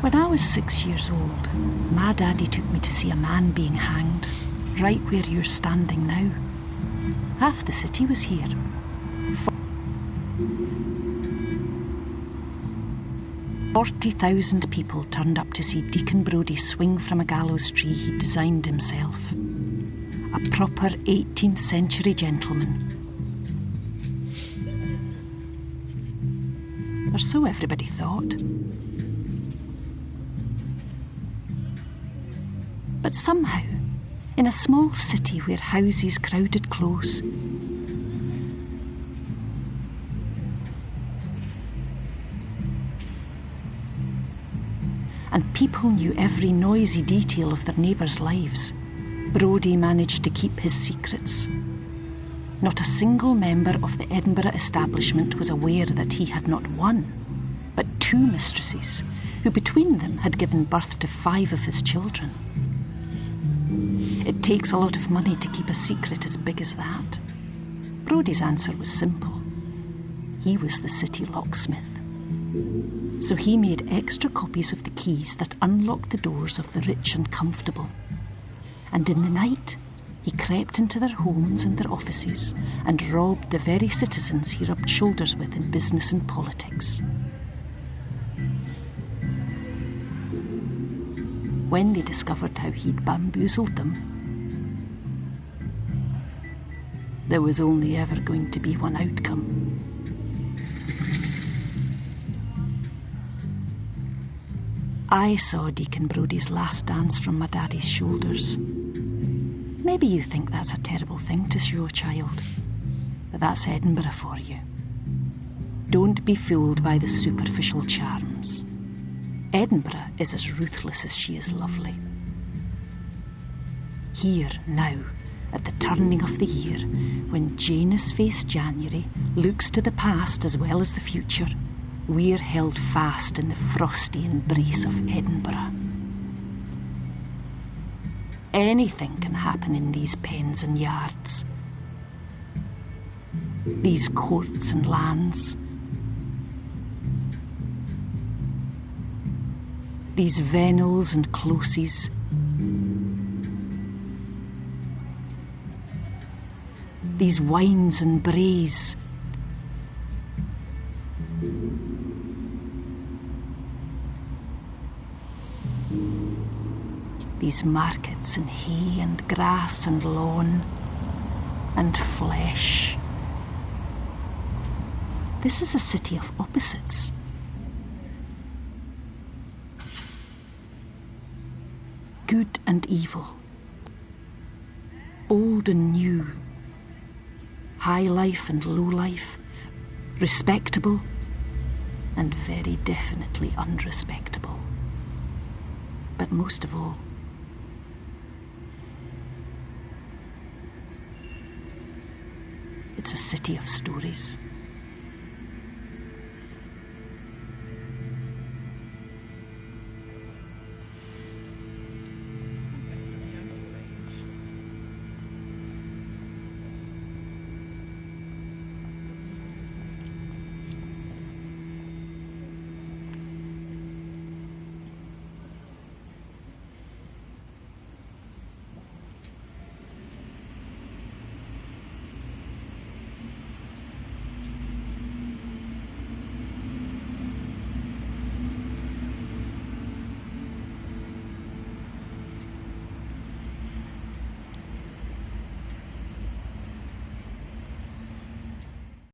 When I was six years old, my daddy took me to see a man being hanged, right where you're standing now. Half the city was here. Forty thousand people turned up to see Deacon Brodie swing from a gallows tree he'd designed himself. A proper 18th century gentleman. Or so everybody thought. But somehow, in a small city where houses crowded close, and people knew every noisy detail of their neighbours' lives, Brodie managed to keep his secrets. Not a single member of the Edinburgh establishment was aware that he had not one, but two mistresses, who between them had given birth to five of his children. It takes a lot of money to keep a secret as big as that. Brodie's answer was simple. He was the city locksmith. So he made extra copies of the keys that unlocked the doors of the rich and comfortable. And in the night, he crept into their homes and their offices and robbed the very citizens he rubbed shoulders with in business and politics. When they discovered how he'd bamboozled them, there was only ever going to be one outcome. I saw Deacon Brodie's last dance from my daddy's shoulders. Maybe you think that's a terrible thing to show a child, but that's Edinburgh for you. Don't be fooled by the superficial charms. Edinburgh is as ruthless as she is lovely. Here, now, at the turning of the year, when Janus faced January looks to the past as well as the future, we're held fast in the frosty embrace of Edinburgh. Anything can happen in these pens and yards, these courts and lands, these vennels and closes. These wynds and braes, these markets and hay and grass and lawn and flesh. This is a city of opposites. Good and evil, old and new, high life and low life, respectable and very definitely unrespectable. But most of all, It's a city of stories.